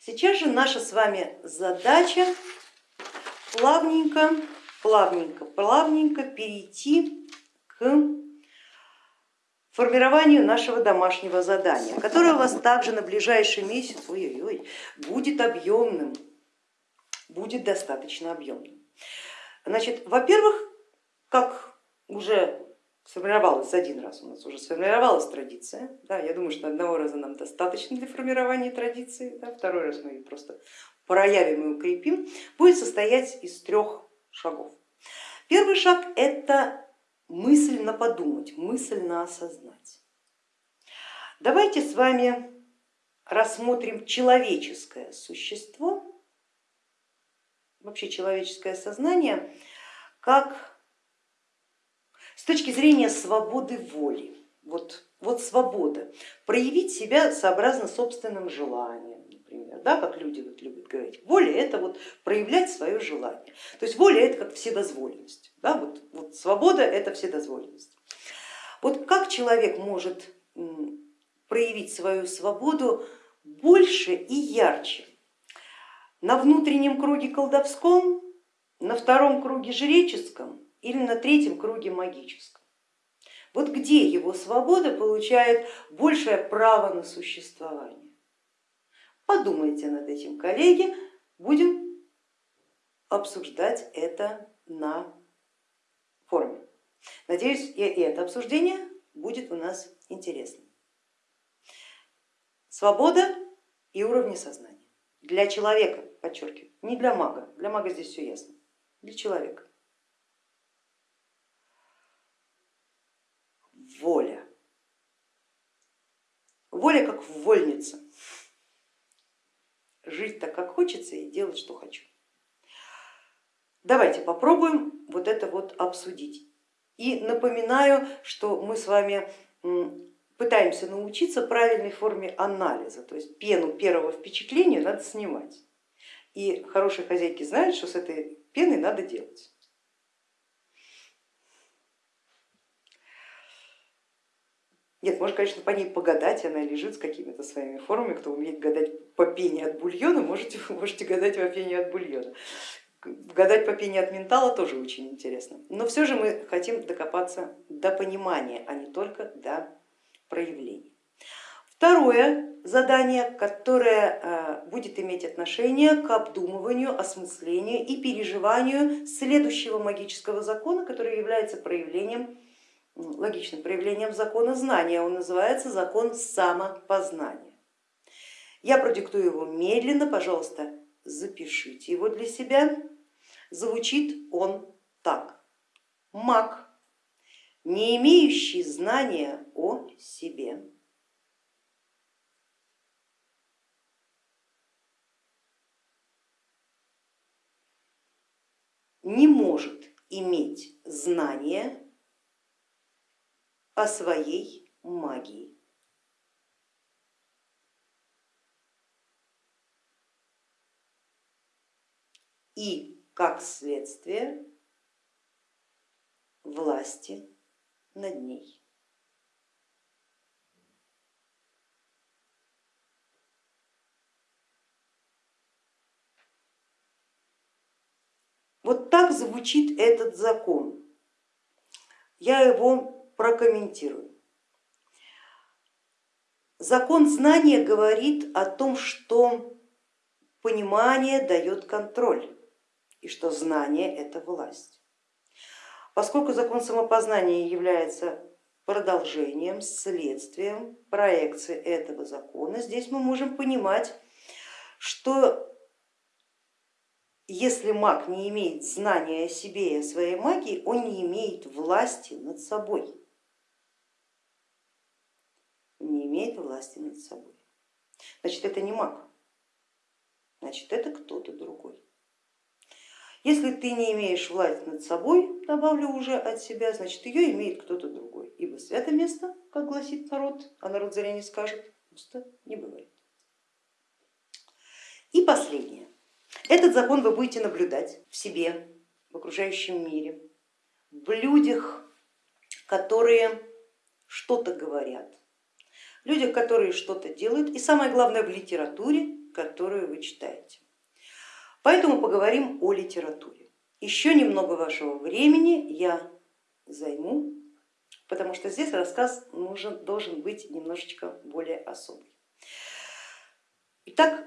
Сейчас же наша с вами задача плавненько, плавненько, плавненько перейти к формированию нашего домашнего задания, которое у вас также на ближайший месяц ой -ой -ой, будет объемным, будет достаточно объемным. Значит, во-первых, как уже сформировалась один раз, у нас уже сформировалась традиция, да, я думаю, что одного раза нам достаточно для формирования традиции, да, второй раз мы ее просто проявим и укрепим, будет состоять из трех шагов. Первый шаг это мысленно подумать, мысленно осознать. Давайте с вами рассмотрим человеческое существо, вообще человеческое сознание, как с точки зрения свободы воли. Вот, вот свобода, проявить себя сообразно собственным желаниям, например, да, как люди вот любят говорить. Воля это вот проявлять свое желание. То есть воля это как вседозволенность. Да, вот, вот свобода это вседозволенность. Вот как человек может проявить свою свободу больше и ярче? На внутреннем круге колдовском, на втором круге жреческом или на третьем круге магическом. Вот где его свобода получает большее право на существование. Подумайте над этим, коллеги, будем обсуждать это на форуме. Надеюсь, и это обсуждение будет у нас интересным. Свобода и уровни сознания. Для человека, подчеркиваю, не для мага, для мага здесь все ясно, для человека. воля. Воля как вольница. Жить так, как хочется и делать, что хочу. Давайте попробуем вот это вот обсудить. И напоминаю, что мы с вами пытаемся научиться правильной форме анализа, то есть пену первого впечатления надо снимать. И хорошие хозяйки знают, что с этой пеной надо делать. Нет, можно, конечно, по ней погадать, она лежит с какими-то своими формами, кто умеет гадать по пене от бульона, можете, можете гадать по пене от бульона. Гадать по пене от ментала тоже очень интересно. Но все же мы хотим докопаться до понимания, а не только до проявлений. Второе задание, которое э, будет иметь отношение к обдумыванию, осмыслению и переживанию следующего магического закона, который является проявлением логичным проявлением закона знания, он называется закон самопознания. Я продиктую его медленно, пожалуйста, запишите его для себя. Звучит он так. Маг, не имеющий знания о себе, не может иметь знания о своей магии. И как следствие власти над ней. Вот так звучит этот закон. Я его прокомментирую. Закон знания говорит о том, что понимание дает контроль и что знание это власть. Поскольку закон самопознания является продолжением, следствием проекции этого закона, здесь мы можем понимать, что если маг не имеет знания о себе и о своей магии, он не имеет власти над собой не имеет власти над собой. Значит, это не маг, значит, это кто-то другой. Если ты не имеешь власть над собой, добавлю уже от себя, значит ее имеет кто-то другой. Ибо свято место, как гласит народ, а народ зря не скажет, пусто не бывает. И последнее. Этот закон вы будете наблюдать в себе, в окружающем мире, в людях, которые что-то говорят, людях, которые что-то делают, и самое главное в литературе, которую вы читаете. Поэтому поговорим о литературе. Еще немного вашего времени я займу, потому что здесь рассказ нужен, должен быть немножечко более особый. Итак,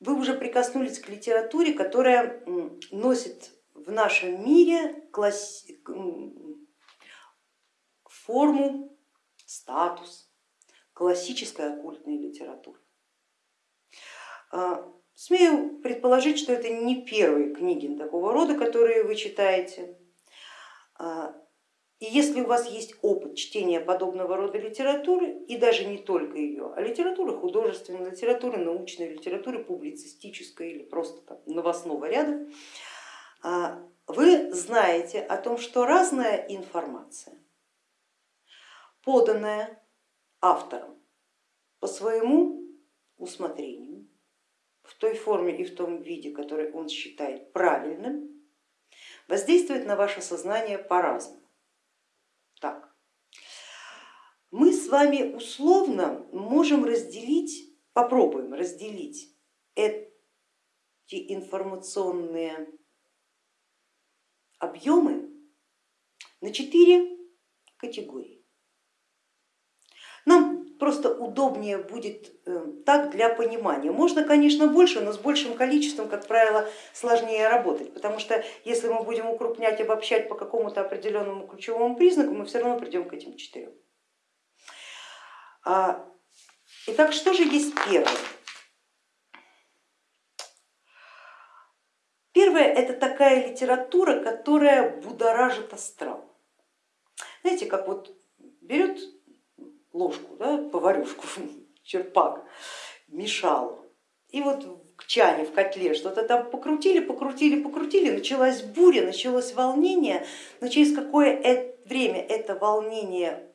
вы уже прикоснулись к литературе, которая носит в нашем мире класс... форму, статус классической оккультной литературы. А, смею предположить, что это не первые книги такого рода, которые вы читаете. А, и если у вас есть опыт чтения подобного рода литературы, и даже не только ее, а литературы художественной, литературы научной, литературы публицистической или просто там, новостного ряда, а, вы знаете о том, что разная информация, поданная автором по своему усмотрению, в той форме и в том виде, который он считает правильным, воздействует на ваше сознание по-разному. Так. Мы с вами условно можем разделить, попробуем разделить эти информационные объемы на четыре категории. Просто удобнее будет э, так для понимания. Можно, конечно, больше, но с большим количеством, как правило, сложнее работать, потому что если мы будем укрупнять, обобщать по какому-то определенному ключевому признаку, мы все равно придем к этим четырем. А, итак, что же есть первое? Первое это такая литература, которая будоражит астрал. Знаете, как вот берет ложку, да, поварюшку, черпак, мешал. И вот в чане, в котле что-то там покрутили, покрутили, покрутили, началась буря, началось волнение, но через какое время это волнение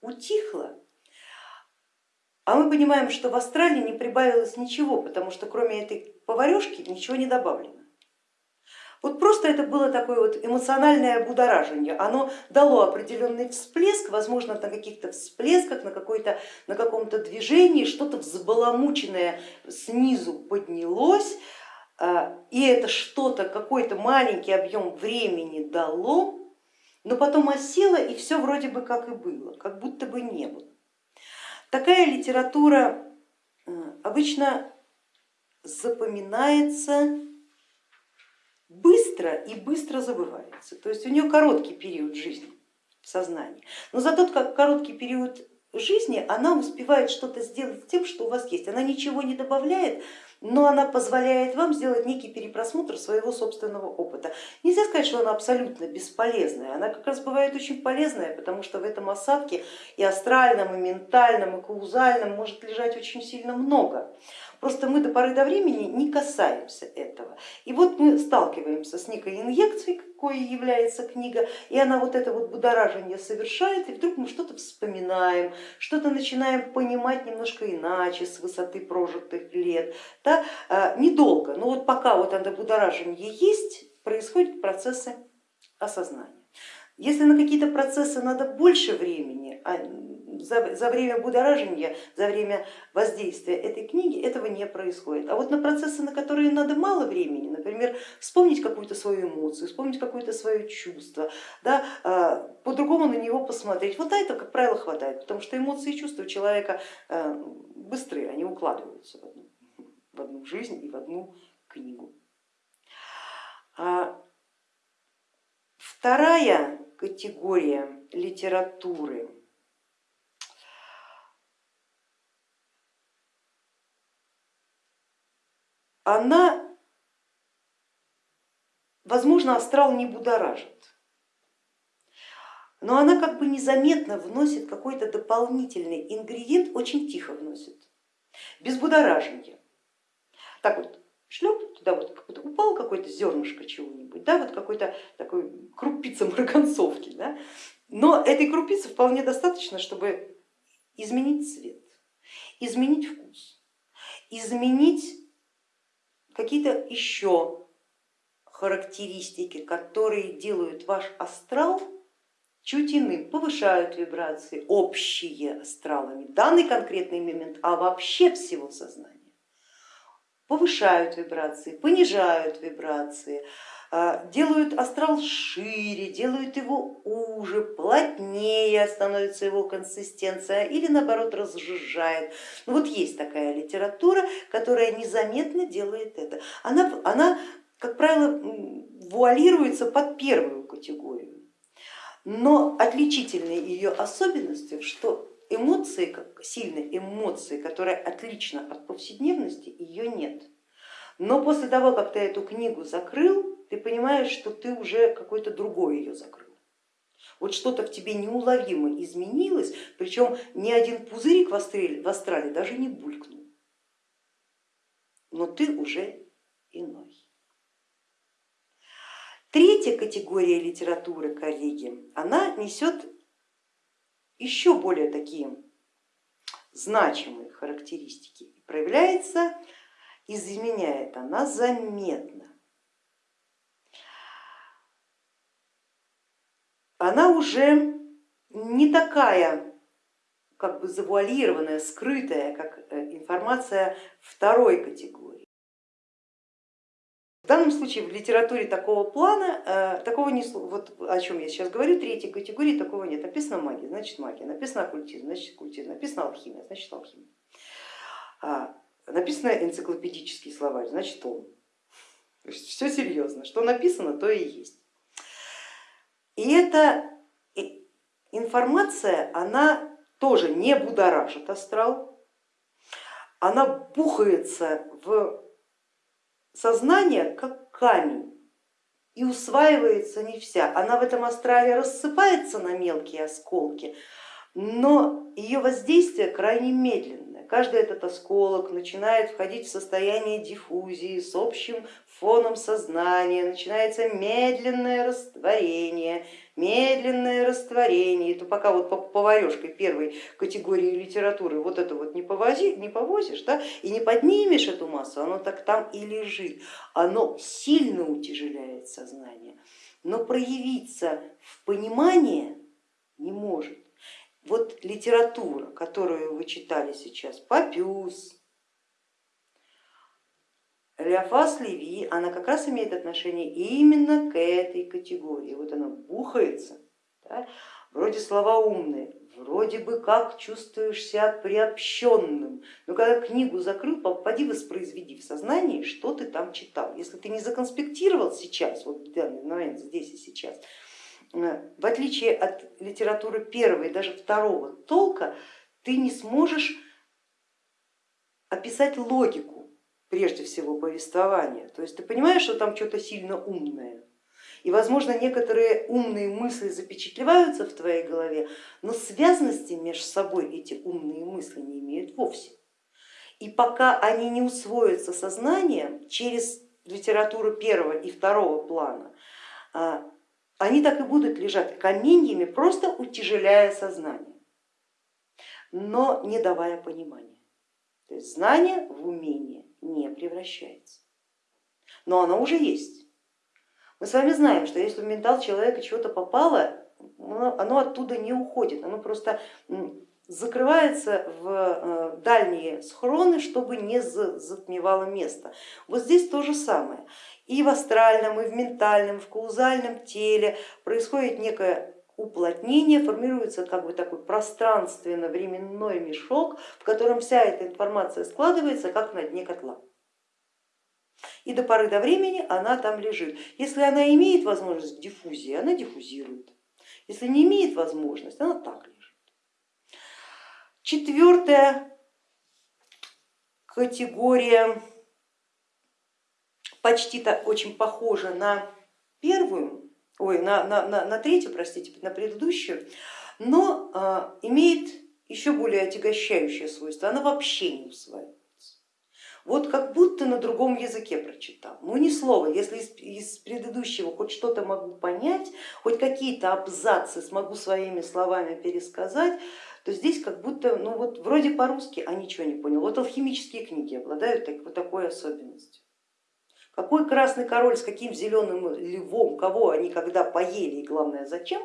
утихло, а мы понимаем, что в Австралии не прибавилось ничего, потому что кроме этой поварешки ничего не добавлено. Вот просто это было такое вот эмоциональное будоражение, оно дало определенный всплеск, возможно на каких-то всплесках, на, на каком-то движении, что-то взбаламученное снизу поднялось, а, и это что-то, какой-то маленький объем времени дало, но потом осело и все вроде бы как и было, как будто бы не было. Такая литература э, обычно запоминается быстро и быстро забывается. То есть у нее короткий период жизни в сознании. Но за тот как короткий период жизни она успевает что-то сделать с тем, что у вас есть. Она ничего не добавляет, но она позволяет вам сделать некий перепросмотр своего собственного опыта. Нельзя сказать, что она абсолютно бесполезная, она как раз бывает очень полезная, потому что в этом осадке и астральном, и ментальном, и каузальном может лежать очень сильно много. Просто мы до поры до времени не касаемся этого. И вот мы сталкиваемся с некой инъекцией, какой является книга, и она вот это вот будоражение совершает, и вдруг мы что-то вспоминаем, что-то начинаем понимать немножко иначе с высоты прожитых лет. Да? А, недолго, но вот пока вот это будоражение есть, происходят процессы осознания. Если на какие-то процессы надо больше времени, а за, за время будоражения, за время воздействия этой книги этого не происходит. А вот на процессы, на которые надо мало времени, например, вспомнить какую-то свою эмоцию, вспомнить какое-то свое чувство, да, а, по-другому на него посмотреть, вот это, как правило, хватает, потому что эмоции и чувства у человека а, быстрые, они укладываются в одну, в одну жизнь и в одну книгу. Вторая категория литературы она, возможно, астрал не будоражит, но она как бы незаметно вносит какой-то дополнительный ингредиент, очень тихо вносит, без будоражения. Так вот, шлеп, туда вот как упал какое-то зернышко чего-нибудь, да, вот какой-то такой крупица марганцовки, да? но этой крупицы вполне достаточно, чтобы изменить цвет, изменить вкус, изменить какие-то еще характеристики, которые делают ваш астрал чуть иным, повышают вибрации, общие астралами, данный конкретный момент, а вообще всего сознания повышают вибрации, понижают вибрации, а, делают астрал шире, делают его уже, плотнее становится его консистенция или наоборот разжижает. Ну вот есть такая литература, которая незаметно делает это. Она, она как правило, вуалируется под первую категорию. Но отличительной ее особенностью, что эмоции, как сильные эмоции, которая отлична от повседневности, ее нет. Но после того, как ты эту книгу закрыл, ты понимаешь, что ты уже какой-то другой ее закрыл. Вот что-то в тебе неуловимо изменилось, причем ни один пузырик в астрале, даже не булькнул. Но ты уже иной. Третья категория литературы, коллеги, она несет еще более такие значимые характеристики. Проявляется, изменяет она заметно. Она уже не такая как бы завуалированная, скрытая, как э, информация второй категории. В данном случае в литературе такого плана, э, такого не, вот о чем я сейчас говорю, третьей категории такого нет. Написано магия, значит магия, написано оккультизм, значит оккультизм, написано алхимия, значит алхимия. Написано энциклопедический словарь, значит он. Все серьезно, что написано, то и есть. И эта информация, она тоже не будоражит астрал, она бухается в сознание как камень и усваивается не вся. Она в этом астрале рассыпается на мелкие осколки, но ее воздействие крайне медленное. Каждый этот осколок начинает входить в состояние диффузии с общим фоном сознания, начинается медленное растворение, медленное растворение, то пока вот поварешкой первой категории литературы вот это вот не, повози, не повозишь да, и не поднимешь эту массу, оно так там и лежит, оно сильно утяжеляет сознание, но проявиться в понимание не может. Вот литература, которую вы читали сейчас, Папюс, Леофас Леви, она как раз имеет отношение именно к этой категории. Вот она бухается, да? вроде слова умные, вроде бы как чувствуешь себя приобщенным, но когда книгу закрыл, попади воспроизведи в сознании, что ты там читал. Если ты не законспектировал сейчас, вот в данный момент здесь и сейчас, в отличие от литературы первого и даже второго толка, ты не сможешь описать логику прежде всего повествования. То есть ты понимаешь, что там что-то сильно умное. И, возможно, некоторые умные мысли запечатлеваются в твоей голове, но связности между собой эти умные мысли не имеют вовсе. И пока они не усвоятся сознанием через литературу первого и второго плана, а, они так и будут лежать каменьями, просто утяжеляя сознание, но не давая понимания. То есть знание в умение не превращается. Но оно уже есть. Мы с вами знаем, что если в ментал человека чего-то попало, оно оттуда не уходит, оно просто закрывается в э, дальние схроны, чтобы не затмевало место. Вот здесь то же самое. И в астральном, и в ментальном, в каузальном теле происходит некое уплотнение, формируется как бы такой пространственно-временной мешок, в котором вся эта информация складывается, как на дне котла. И до поры до времени она там лежит. Если она имеет возможность диффузии, она диффузирует. Если не имеет возможности, она так лежит. Четвертая категория почти-то очень похожа на первую, ой, на, на, на, на третью, простите, на предыдущую, но а, имеет еще более отягощающее свойство, она вообще не усваивается. Вот как будто на другом языке прочитал. Ну ни слова, если из, из предыдущего хоть что-то могу понять, хоть какие-то абзацы смогу своими словами пересказать, то здесь как будто, ну вот вроде по-русски, а ничего не понял. Вот алхимические книги обладают так, вот такой особенностью. Какой красный король с каким зеленым львом, кого они когда поели и главное зачем,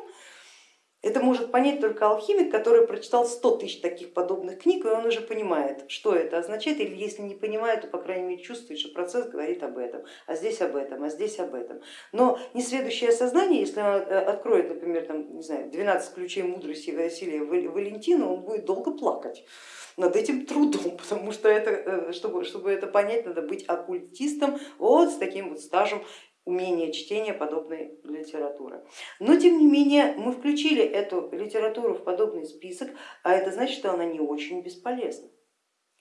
Это может понять только алхимик, который прочитал 100 тысяч таких подобных книг, и он уже понимает, что это означает, или если не понимает, то по крайней мере чувствует, что процесс говорит об этом, а здесь об этом, а здесь об этом. Но несведущее сознание, если он э, откроет, например, там, не знаю, 12 ключей мудрости Василия Валентина, он будет долго плакать над этим трудом, потому что это, э, чтобы, чтобы это понять, надо быть оккультистом вот с таким вот стажем умение чтения подобной литературы. Но тем не менее мы включили эту литературу в подобный список, а это значит, что она не очень бесполезна.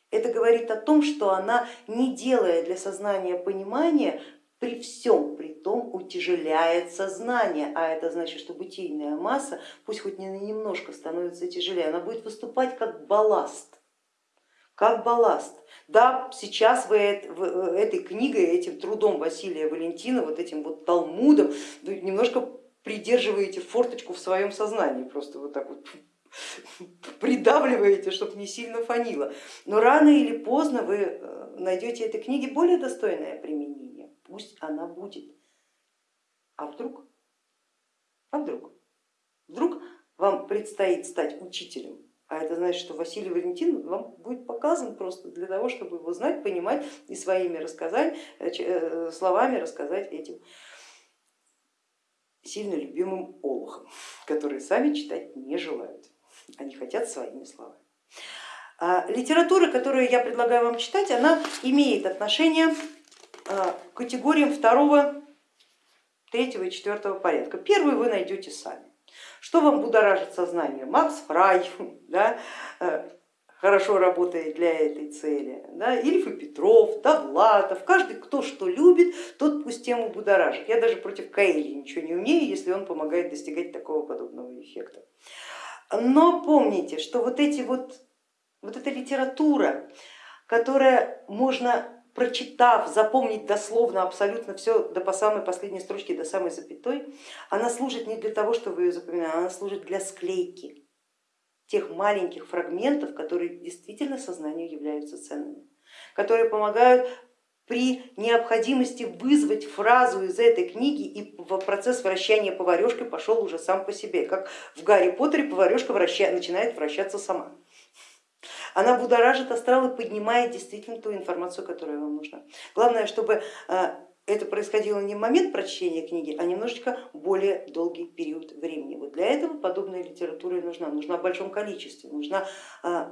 Это говорит о том, что она, не делая для сознания понимания, при всем при том утяжеляет сознание, а это значит, что бытийная масса, пусть хоть не немножко становится тяжелее, она будет выступать как балласт как балласт. Да, сейчас вы этой книгой, этим трудом Василия Валентина, вот этим вот Талмудом немножко придерживаете форточку в своем сознании, просто вот так вот придавливаете, чтобы не сильно фанило. Но рано или поздно вы э, найдете этой книге более достойное применение, пусть она будет. А вдруг? А вдруг? Вдруг вам предстоит стать учителем а это значит, что Василий Валентин вам будет показан просто для того, чтобы его знать, понимать и своими рассказать, э, э, словами рассказать этим сильно любимым олухам, которые сами читать не желают, они хотят своими словами. А литература, которую я предлагаю вам читать, она имеет отношение а, к категориям второго, третьего и четвертого порядка. Первый вы найдете сами. Что вам будоражит сознание? Макс Фрай да, э, хорошо работает для этой цели, да, Ильф и Петров, Довлатов, каждый, кто что любит, тот пусть тему будоражит. Я даже против Каэли ничего не умею, если он помогает достигать такого подобного эффекта. Но помните, что вот эти вот, вот эта литература, которая можно прочитав, запомнить дословно абсолютно все до по самой последней строчки, до самой запятой, она служит не для того, чтобы ее запоминать, она служит для склейки тех маленьких фрагментов, которые действительно сознанию являются ценными, которые помогают при необходимости вызвать фразу из этой книги и процесс вращания поварешкой пошел уже сам по себе, как в Гарри Поттере поварешка враща... начинает вращаться сама. Она будоражит астрал и поднимает действительно ту информацию, которая вам нужна. Главное, чтобы э, это происходило не в момент прочтения книги, а немножечко более долгий период времени. Вот для этого подобная литература и нужна, нужна в большом количестве, нужна э,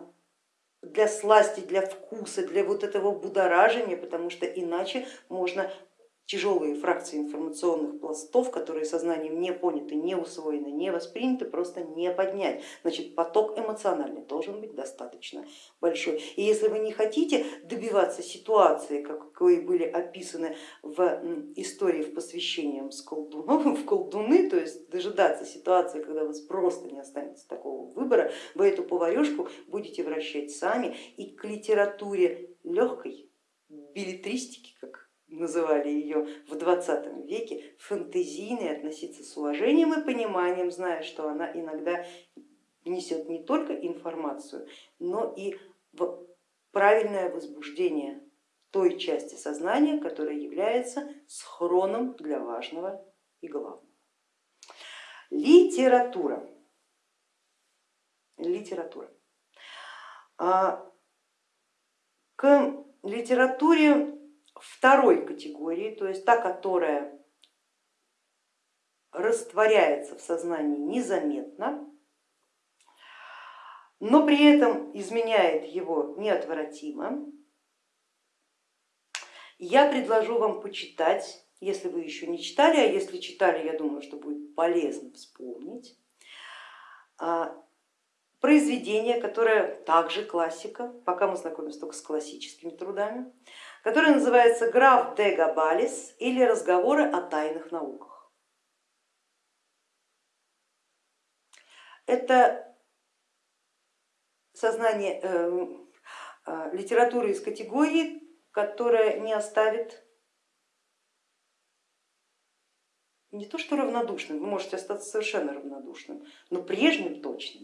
для сласти, для вкуса, для вот этого будоражения, потому что иначе можно тяжелые фракции информационных пластов, которые сознанием не поняты, не усвоены, не восприняты, просто не поднять. Значит, поток эмоциональный должен быть достаточно большой. И если вы не хотите добиваться ситуации, какой были описаны в истории в посвящением с колдуном, в колдуны, то есть дожидаться ситуации, когда у вас просто не останется такого выбора, вы эту поварешку будете вращать сами и к литературе легкой билетристики, как называли ее в 20 веке, фантазийной, относиться с уважением и пониманием, зная, что она иногда несет не только информацию, но и правильное возбуждение той части сознания, которая является схроном для важного и главного. Литература. Литература. А, к литературе второй категории, то есть та, которая растворяется в сознании незаметно, но при этом изменяет его неотвратимо. Я предложу вам почитать, если вы еще не читали, а если читали, я думаю, что будет полезно вспомнить, а, произведение, которое также классика, пока мы знакомимся только с классическими трудами, который называется «Граф де Габалис» или «Разговоры о тайных науках». Это сознание э, э, литературы из категории, которая не оставит не то что равнодушным, вы можете остаться совершенно равнодушным, но прежним точно.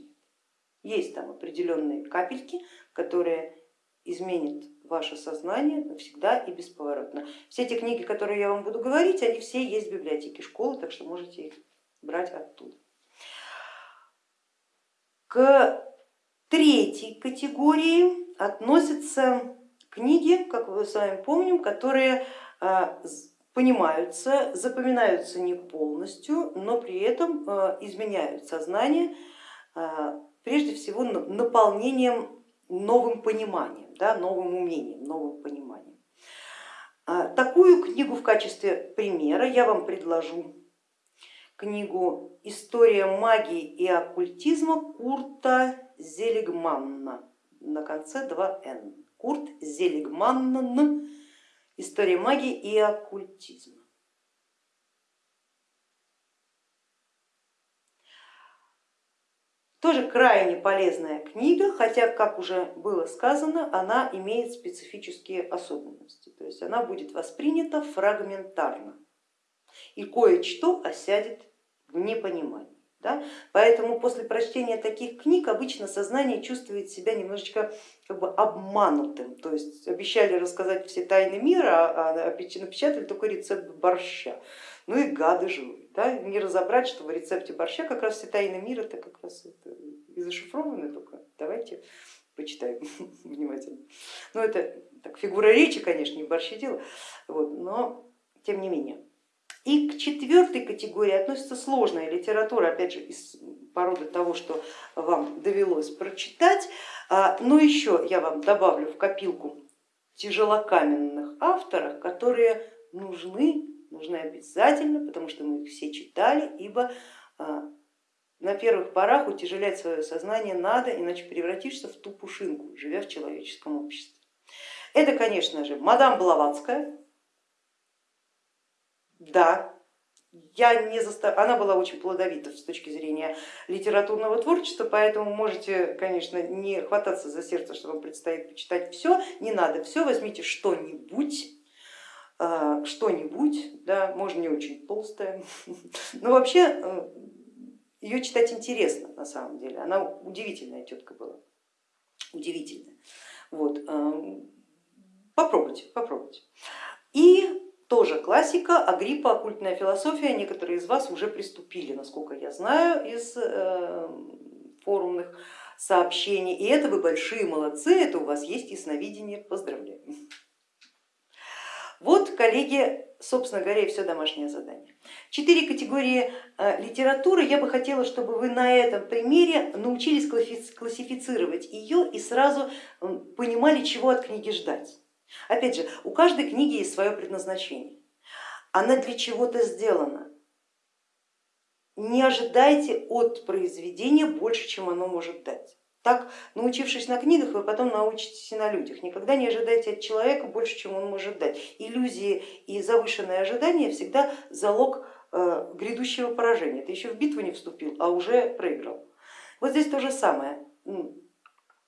Есть там определенные капельки, которые изменят ваше сознание навсегда и бесповоротно. Все эти книги, которые я вам буду говорить, они все есть в библиотеке школы, так что можете их брать оттуда. К третьей категории относятся книги, как мы с вами помним, которые а, понимаются, запоминаются не полностью, но при этом а, изменяют сознание, а, прежде всего наполнением новым пониманием, да, новым умением, новым пониманием. Такую книгу в качестве примера я вам предложу книгу «История магии и оккультизма» Курта Зелигманна на конце 2Н. Курт Зелигманн «История магии и оккультизма». Тоже крайне полезная книга, хотя, как уже было сказано, она имеет специфические особенности, то есть она будет воспринята фрагментарно и кое-что осядет в непонимании. Да? Поэтому после прочтения таких книг обычно сознание чувствует себя немножечко как бы обманутым, то есть обещали рассказать все тайны мира, а напечатали только рецепт борща. Ну и гады живут, да? не разобрать, что в рецепте борща как раз все тайны мира это как раз это и зашифрованы только. Давайте почитаем внимательно. Ну это так, фигура речи, конечно, не борщи дело, вот, но тем не менее. И к четвертой категории относится сложная литература, опять же, из породы того, что вам довелось прочитать. А, но еще я вам добавлю в копилку тяжелокаменных авторов, которые нужны, нужны обязательно, потому что мы их все читали, ибо а, на первых порах утяжелять свое сознание надо, иначе превратишься в ту пушинку, живя в человеческом обществе. Это, конечно же, мадам Блаватская, да, я не застав... она была очень плодовита с точки зрения литературного творчества, поэтому можете, конечно, не хвататься за сердце, что вам предстоит почитать. Все, не надо все, возьмите что-нибудь, что-нибудь, да, можно не очень толстая, но вообще э, ее читать интересно на самом деле, она удивительная тетка была, удивительная. Вот. Э, попробуйте, попробуйте. И тоже классика, Агриппа, оккультная философия, некоторые из вас уже приступили, насколько я знаю, из э, форумных сообщений. И это вы большие молодцы, это у вас есть ясновидение, поздравляю. Вот, коллеги, собственно говоря, и все домашнее задание. Четыре категории э, литературы. Я бы хотела, чтобы вы на этом примере научились классифицировать ее и сразу понимали, чего от книги ждать. Опять же, у каждой книги есть свое предназначение. Она для чего-то сделана. Не ожидайте от произведения больше, чем оно может дать. Так, научившись на книгах, вы потом научитесь и на людях. Никогда не ожидайте от человека больше, чем он может дать. Иллюзии и завышенные ожидания всегда залог э, грядущего поражения. Ты еще в битву не вступил, а уже проиграл. Вот здесь то же самое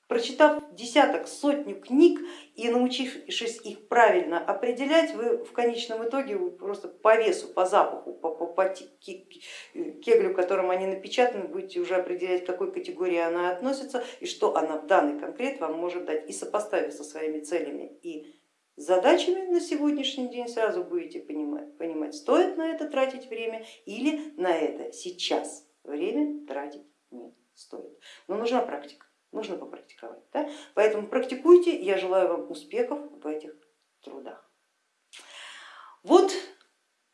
Прочитав десяток, сотню книг и научившись их правильно определять, вы в конечном итоге просто по весу, по запаху, по, по, по кеглю, которым они напечатаны, будете уже определять, к какой категории она относится и что она в данный конкрет вам может дать. И сопоставив со своими целями и задачами на сегодняшний день, сразу будете понимать, понимать, стоит на это тратить время или на это сейчас время тратить не стоит. Но нужна практика нужно попрактиковать. Да? Поэтому практикуйте, я желаю вам успехов в этих трудах. Вот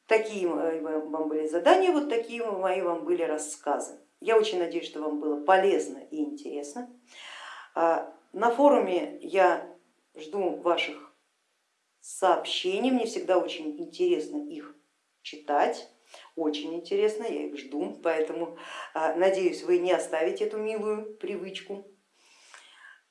такие вам были задания, вот такие мои вам были рассказы. Я очень надеюсь, что вам было полезно и интересно. А, на форуме я жду ваших сообщений, мне всегда очень интересно их читать очень интересно, я их жду, поэтому а, надеюсь, вы не оставите эту милую привычку.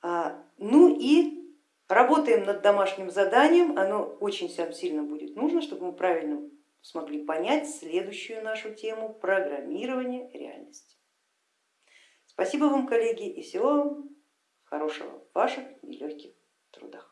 А, ну и работаем над домашним заданием, оно очень сильно будет нужно, чтобы мы правильно смогли понять следующую нашу тему программирование реальности. Спасибо вам, коллеги, и всего вам хорошего в ваших нелегких трудах.